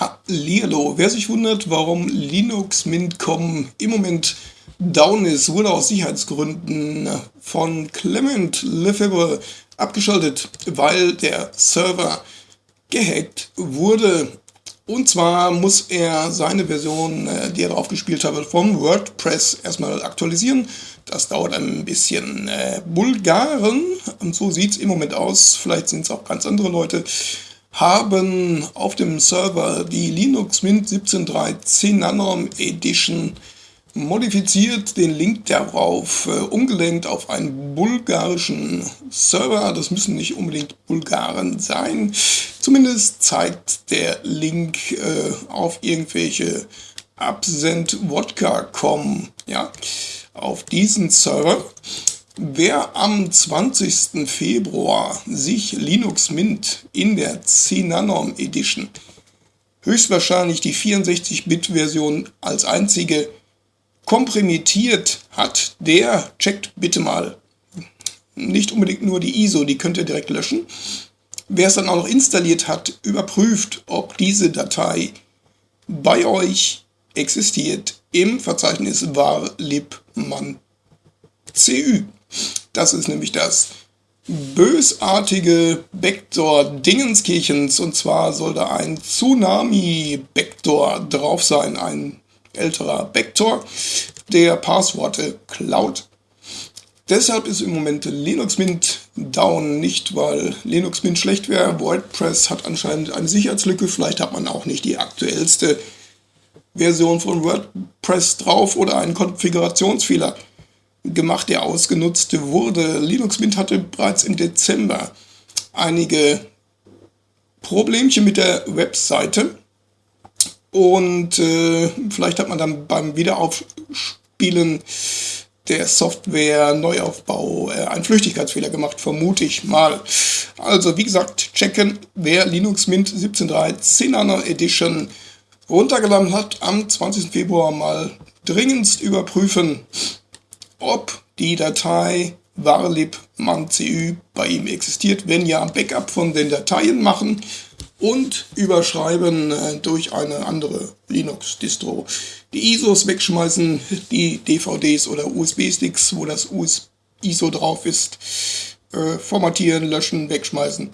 Hallihallo, wer sich wundert, warum Linux Mint.com im Moment down ist, wurde aus Sicherheitsgründen von Clement Lefebvre abgeschaltet, weil der Server gehackt wurde. Und zwar muss er seine Version, äh, die er drauf gespielt hat, vom WordPress erstmal aktualisieren. Das dauert ein bisschen äh, Bulgaren und so sieht es im Moment aus. Vielleicht sind es auch ganz andere Leute haben auf dem Server die Linux Mint 17.3 Nanorm Edition modifiziert, den Link darauf äh, umgelenkt auf einen bulgarischen Server. Das müssen nicht unbedingt Bulgaren sein. Zumindest zeigt der Link äh, auf irgendwelche absent-wodka.com, ja, auf diesen Server. Wer am 20. Februar sich Linux Mint in der 10 Nanorm Edition höchstwahrscheinlich die 64-Bit-Version als einzige komprimiert hat, der checkt bitte mal nicht unbedingt nur die ISO, die könnt ihr direkt löschen. Wer es dann auch noch installiert hat, überprüft, ob diese Datei bei euch existiert im Verzeichnis var libman CÜ. Das ist nämlich das bösartige Backdoor Dingenskirchens und zwar soll da ein Tsunami Backdoor drauf sein, ein älterer Backdoor, der Passworte klaut. Deshalb ist im Moment Linux Mint down, nicht weil Linux Mint schlecht wäre. WordPress hat anscheinend eine Sicherheitslücke, vielleicht hat man auch nicht die aktuellste Version von WordPress drauf oder einen Konfigurationsfehler gemacht, der ausgenutzt wurde. Linux Mint hatte bereits im Dezember einige Problemchen mit der Webseite und äh, vielleicht hat man dann beim Wiederaufspielen der Software Neuaufbau äh, einen Flüchtigkeitsfehler gemacht, vermute ich mal. Also wie gesagt, checken, wer Linux Mint 17.3 10 Edition runtergeladen hat, am 20. Februar mal dringendst überprüfen, ob die Datei varlib.man.cu bei ihm existiert. Wenn ja, Backup von den Dateien machen und überschreiben äh, durch eine andere Linux-Distro. Die ISOs wegschmeißen, die DVDs oder USB-Sticks, wo das ISO drauf ist, äh, formatieren, löschen, wegschmeißen.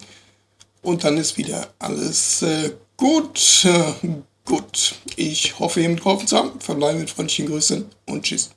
Und dann ist wieder alles äh, gut. Äh, gut, ich hoffe, ihr mitgeholfen zu haben. Verbleibe mit freundlichen Grüßen und tschüss.